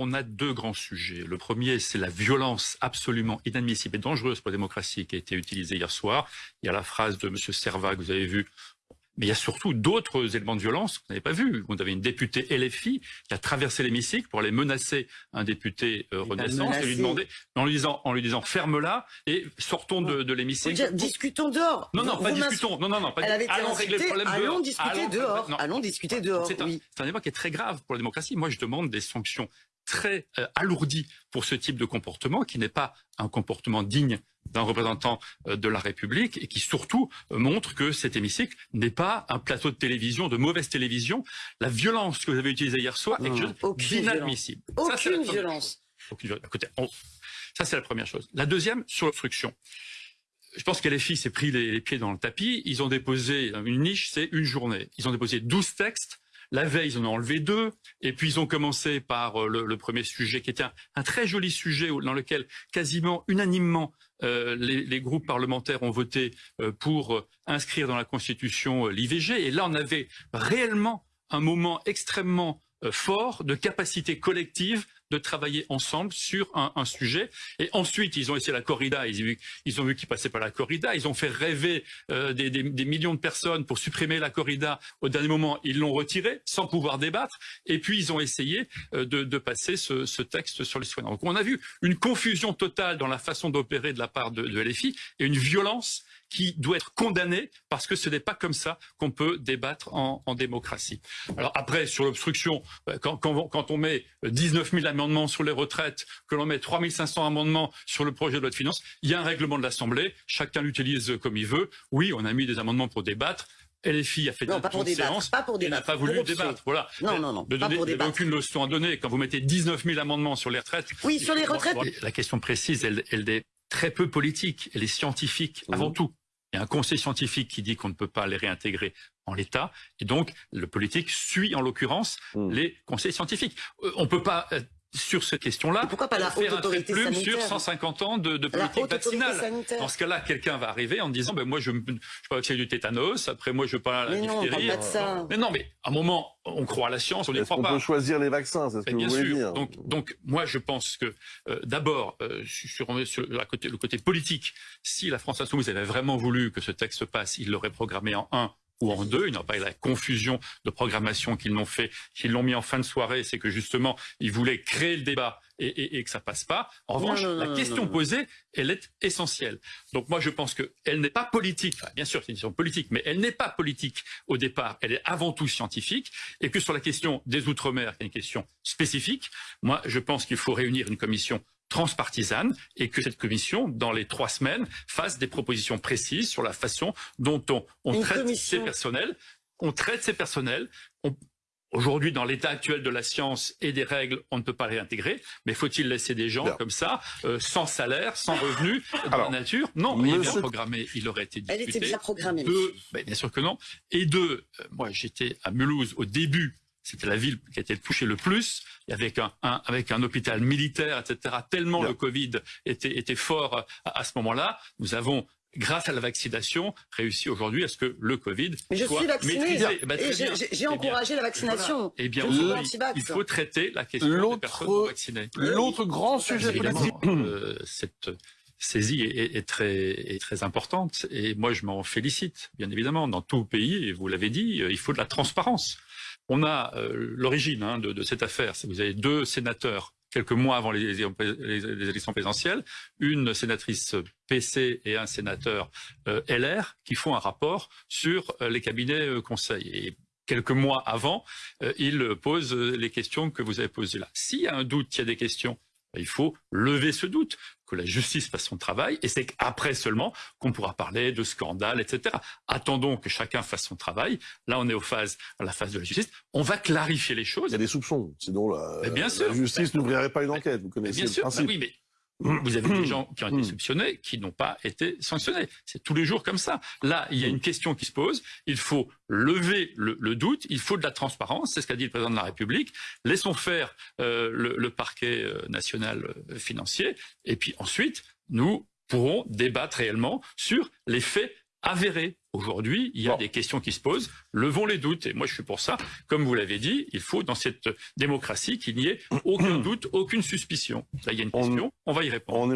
on a deux grands sujets. Le premier, c'est la violence absolument inadmissible et dangereuse pour la démocratie qui a été utilisée hier soir. Il y a la phrase de M. Serva que vous avez vue mais il y a surtout d'autres éléments de violence qu'on n'avait pas vus. Vous avez une députée LFI qui a traversé l'hémicycle pour aller menacer un député euh, Renaissance et lui demander, en lui disant, en lui disant ferme-la et sortons de, de l'hémicycle. Discutons dehors. Non, non, pas discutons. Non, non, non, pas allons régler le problème allons dehors. Discuter dehors. allons discuter dehors. C'est un, un débat qui est très grave pour la démocratie. Moi, je demande des sanctions très euh, alourdi pour ce type de comportement qui n'est pas un comportement digne d'un représentant euh, de la République et qui surtout euh, montre que cet hémicycle n'est pas un plateau de télévision, de mauvaise télévision. La violence que vous avez utilisée hier soir est inadmissible. Aucune violence. ça, c'est la première chose. La deuxième, sur l'obstruction. Je pense que s'est pris les, les, pieds dans le tapis. Ils ont déposé une niche, c'est une journée. Ils ont déposé 12 textes la veille, ils en ont enlevé deux, et puis ils ont commencé par euh, le, premier sujet, qui était un, très joli sujet dans lequel quasiment unanimement euh, les, groupes parlementaires ont voté euh, pour inscrire dans la Constitution l'IVG. Et là, on avait réellement un moment extrêmement fort de capacité collective de travailler ensemble sur un, sujet. Et ensuite, ils ont essayé la corrida, ils, ont vu, ils ont vu qu'ils passaient par la corrida, ils ont fait rêver euh, des, millions de personnes pour supprimer la corrida. Au dernier moment, ils l'ont retiré sans pouvoir débattre. Et puis, ils ont essayé euh, de, passer ce, texte sur les soignants. Donc, on a vu une confusion totale dans la façon d'opérer de la part de, de LFI et une violence qui doit être condamné parce que ce n'est pas comme ça qu'on peut débattre en, démocratie. Alors après, sur l'obstruction, euh, quand, quand, on met 19 000 amendements sur les retraites, que l'on met 3 500 amendements sur le projet de loi de finances, il y a un règlement de l'Assemblée, chacun l'utilise comme il veut. Oui, on a mis des amendements pour débattre. LFI a fait non, pas pour débattre, séance, pas pour débattre, n'a pas voulu débattre. Voilà. Non, non, non. De pas donner, aucune leçon à donner. Quand vous mettez 19 000 amendements sur les retraites. Oui, sur les retraites. La question précise, elle, elle est très peu politique. Elle est scientifique avant tout. Il y a un conseil scientifique qui dit qu'on ne peut pas les réintégrer en l'état, et donc le politique suit en l'occurrence mmh. les conseils scientifiques. Euh, on ne peut pas euh, sur cette question-là, pourquoi pas la haute autorité plume sur 150 ans de, de politique vaccinale. Dans ce cas-là, quelqu'un va arriver en disant ben moi je, je peux vacciner du tétanos, après moi je veux pas la mais Non, pas de ça. Mais non, mais à un moment on croit à la science, on n'y croit pas. On peut choisir les vaccins, c'est ce que bien vous voulez sûr. dire. Donc, donc moi je pense que euh, d'abord euh, sur, sur la côté, le côté politique, si la France insoumise avait vraiment voulu que ce texte passe, il l'aurait programmé en un ou en deux. Ils n'ont pas eu la confusion de programmation qu'ils l'ont fait, qu'ils l'ont mis en fin de soirée. C'est que justement, ils voulaient créer le débat et, que ça passe pas. En revanche, la question posée, elle est essentielle. Donc moi, je pense qu'elle n'est pas politique. bien sûr, c'est une question politique, mais elle n'est pas politique au départ. Elle est avant tout scientifique. Et que sur la question des Outre-mer, qui est une question spécifique, moi, je pense qu'il faut réunir une commission transpartisane et que cette commission, dans les trois semaines, fasse des propositions précises sur la façon dont on, traite ces personnels. On traite ces personnels. Aujourd'hui, dans l'état actuel de la science et des règles, on ne peut pas les intégrer. Mais faut-il laisser des gens comme ça, euh, sans salaire, sans revenu, dans la nature? Non, mais il est bien programmé, il aurait été discuté. Elle était déjà programmée. Ben, bien sûr que non. Et deux, euh, moi j'étais à Mulhouse au début c'était la ville qui a été touchée le plus, avec un, avec un hôpital militaire, etc. Tellement le Covid était, était fort à, ce moment-là, nous avons grâce à la vaccination, réussi aujourd'hui à ce que le Covid Mais je soit suis vacciné, ben, j'ai eh encouragé la vaccination. Eh bien, il faut traiter la question des personnes vaccinées. L'autre grand sujet politique. Euh, cette saisie est, est, très, est très importante et moi je m'en félicite, bien évidemment. Dans tout pays, et vous l'avez dit, euh, il faut de la transparence. On a euh, l'origine hein, de, cette affaire. Vous avez deux sénateurs quelques mois avant les, élections présidentielles, une sénatrice PC et un sénateur euh, LR qui font un rapport sur euh, les cabinets euh, conseils. Et quelques mois avant, ils posent les questions que vous avez posées là. S'il y a un doute, il y a des questions il faut lever ce doute, que la justice fasse son travail, et c'est qu'après seulement qu'on pourra parler de scandale, etc. Attendons que chacun fasse son travail. Là, on est aux phases, à la phase de la justice. On va clarifier les choses. Il y a des soupçons, sinon la, bien la justice n'ouvrirait pas une enquête. Vous connaissez bien le principe. oui, mais vous avez des gens qui ont été hmm. soupçonnés, qui n'ont pas été sanctionnés. C'est tous les jours comme ça. Là, il y a une question qui se pose. Il faut lever le, doute. Il faut de la transparence. C'est ce qu'a dit le président de la République. Laissons faire euh, le, parquet euh, national euh, financier. Et puis ensuite, nous pourrons débattre réellement sur les faits avéré. Aujourd'hui, il y a des questions qui se posent. Levons les doutes. Et moi, je suis pour ça. Comme vous l'avez dit, il faut, dans cette démocratie, qu'il n'y ait aucun doute, aucune suspicion. Là, il y a une question. On, va y répondre.